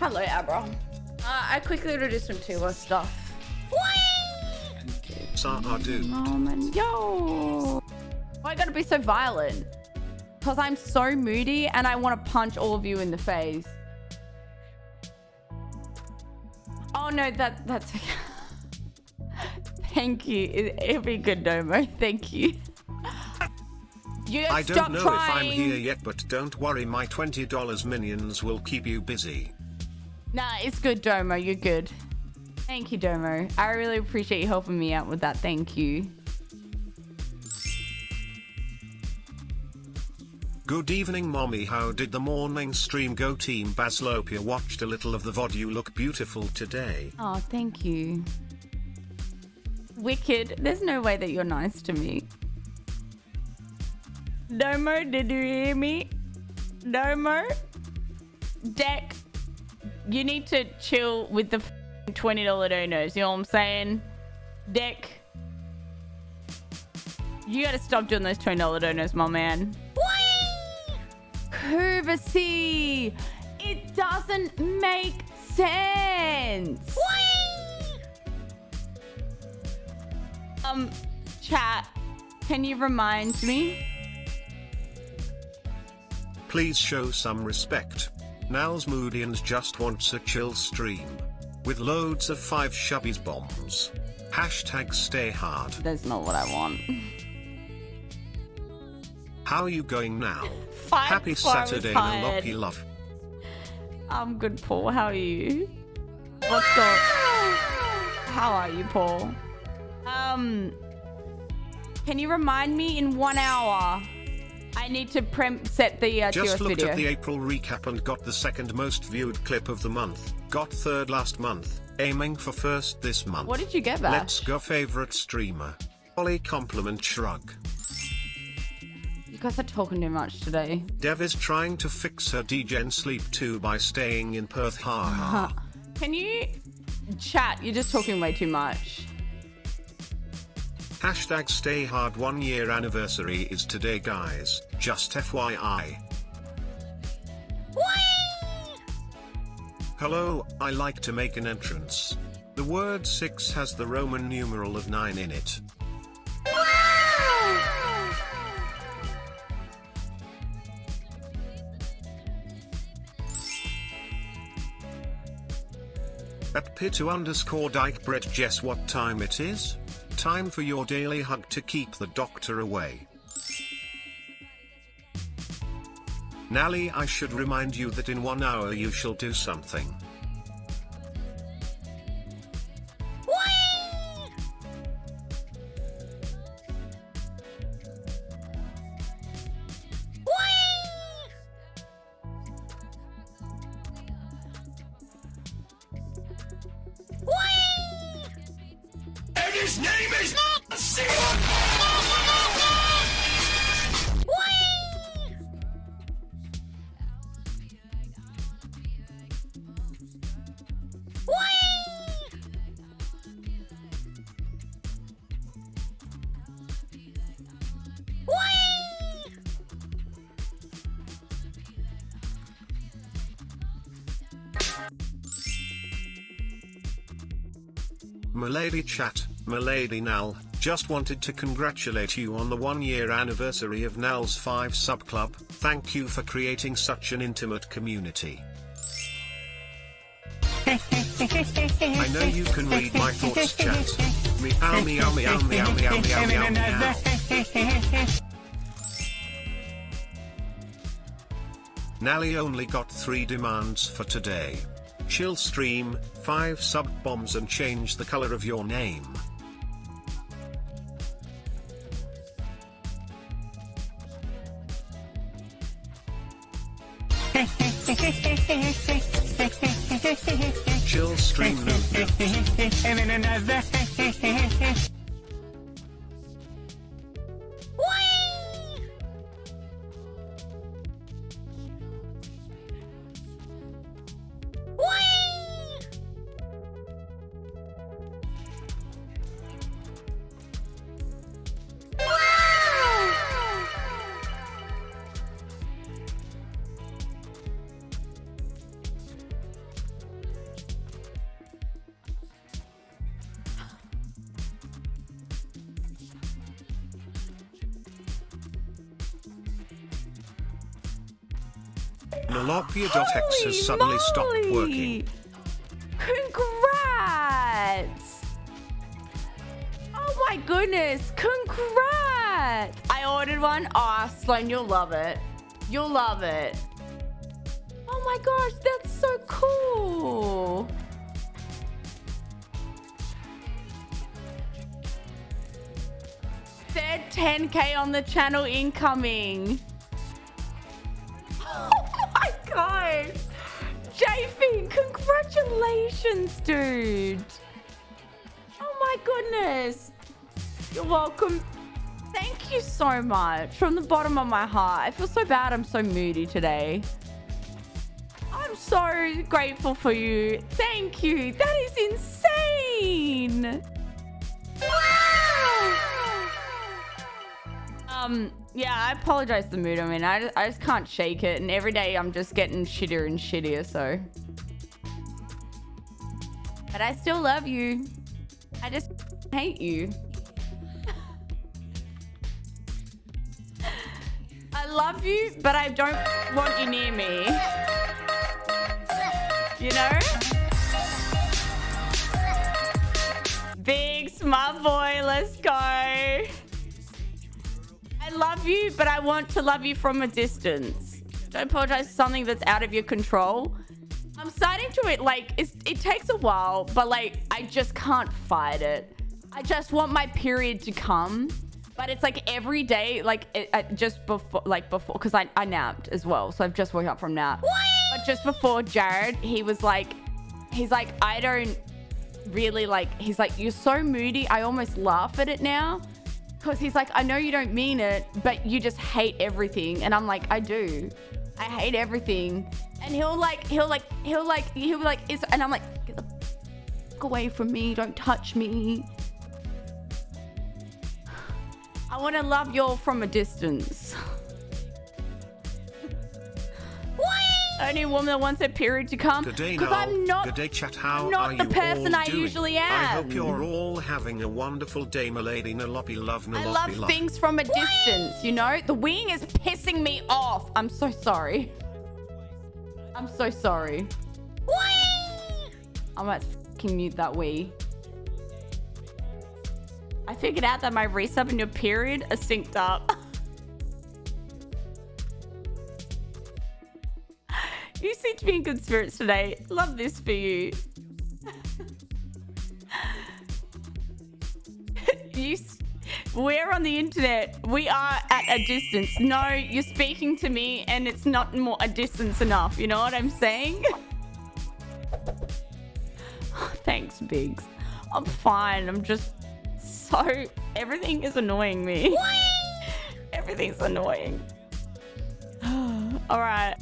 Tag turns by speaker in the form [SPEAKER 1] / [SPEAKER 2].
[SPEAKER 1] Hello, Abra. Uh, I quickly introduced some Tiwa stuff.
[SPEAKER 2] Sadu.
[SPEAKER 1] Moment. Yo! Why I gotta be so violent? Because I'm so moody and I want to punch all of you in the face. Oh no, that that's Thank you. It, it'll be good, Domo. Thank you. You
[SPEAKER 2] I don't know
[SPEAKER 1] trying.
[SPEAKER 2] if I'm here yet, but don't worry, my $20 minions will keep you busy.
[SPEAKER 1] Nah, it's good, Domo. You're good. Thank you, Domo. I really appreciate you helping me out with that. Thank you.
[SPEAKER 2] Good evening, mommy. How did the morning stream go? Team Baslopia watched a little of the VOD. You look beautiful today.
[SPEAKER 1] Oh, thank you. Wicked. There's no way that you're nice to me. Domo, did you hear me? Domo? Deck, you need to chill with the $20 donos. You know what I'm saying? Deck, you gotta stop doing those $20 donos, my man. Curvacy! It doesn't make sense! Um, chat, can you remind me?
[SPEAKER 2] Please show some respect. Now's Moodians just wants a chill stream. With loads of 5 shubbies bombs. Hashtag stay hard.
[SPEAKER 1] That's not what I want.
[SPEAKER 2] How are you going now?
[SPEAKER 1] Five
[SPEAKER 2] Happy
[SPEAKER 1] before I was
[SPEAKER 2] Saturday,
[SPEAKER 1] tired.
[SPEAKER 2] Loppy love.
[SPEAKER 1] I'm good, Paul. How are you? What's up? How are you, Paul? Um, can you remind me in one hour? I need to prem set the uh,
[SPEAKER 2] Just looked
[SPEAKER 1] video.
[SPEAKER 2] at the April recap and got the second most viewed clip of the month. Got third last month, aiming for first this month.
[SPEAKER 1] What did you get, Bash?
[SPEAKER 2] Let's go favorite streamer. Ollie compliment shrug.
[SPEAKER 1] You guys are talking too much today.
[SPEAKER 2] Dev is trying to fix her degen sleep too by staying in Perth. Ha ha.
[SPEAKER 1] Can you chat? You're just talking way too much.
[SPEAKER 2] Hashtag stay hard one year anniversary is today guys, just FYI. Hello, I like to make an entrance. The word 6 has the Roman numeral of 9 in it. At Pitu underscore Dyke Brett Jess what time it is? Time for your daily hug to keep the doctor away. Nally I should remind you that in one hour you shall do something. Milady chat, Milady Nal, just wanted to congratulate you on the one year anniversary of Nal's 5 sub club. Thank you for creating such an intimate community. I know you can read my thoughts chat. Meow meow meow meow meow meow meow meow. Nally only got three demands for today. Chill stream, 5 sub bombs and change the color of your name. Chill stream. Nolopia.x has suddenly stopped working.
[SPEAKER 1] Congrats! Oh my goodness, congrats! I ordered one. Oh, Sloan, you'll love it. You'll love it. Oh my gosh, that's so cool. Third 10k on the channel incoming. Congratulations, dude. Oh my goodness. You're welcome. Thank you so much from the bottom of my heart. I feel so bad I'm so moody today. I'm so grateful for you. Thank you. That is insane. Um, yeah, I apologize the mood I'm in. I just, I just can't shake it. And every day I'm just getting shittier and shittier, so. But I still love you. I just hate you. I love you, but I don't want you near me. You know? Big smart boy, let's go. I love you, but I want to love you from a distance. Don't apologize for something that's out of your control. I'm starting to it like it's, it takes a while, but like I just can't fight it. I just want my period to come, but it's like every day, like it, it just before, like before, because I, I napped as well, so I've just woken up from nap. But just before Jared, he was like, he's like, I don't really like. He's like, you're so moody. I almost laugh at it now. Because he's like, I know you don't mean it, but you just hate everything. And I'm like, I do. I hate everything. And he'll like, he'll like, he'll like, he'll be like, is, and I'm like, get the fuck away from me. Don't touch me. I want to love you all from a distance. Only woman that wants her period to come. Because I'm not
[SPEAKER 2] day, chat. How
[SPEAKER 1] I'm not the person I
[SPEAKER 2] doing?
[SPEAKER 1] usually
[SPEAKER 2] I hope you're all having a wonderful day, my lady. Nalopi love,
[SPEAKER 1] I
[SPEAKER 2] Nalopi
[SPEAKER 1] love
[SPEAKER 2] love.
[SPEAKER 1] things from a distance, you know? The wing is pissing me off. I'm so sorry. I'm so sorry. I might fucking mute that wee. I figured out that my resub and your period are synced up. you seem to be in good spirits today. Love this for you. you we're on the internet. We are at a distance. No, you're speaking to me and it's not more a distance enough. You know what I'm saying? Thanks, Biggs. I'm fine. I'm just so... Everything is annoying me. Everything's annoying. All right.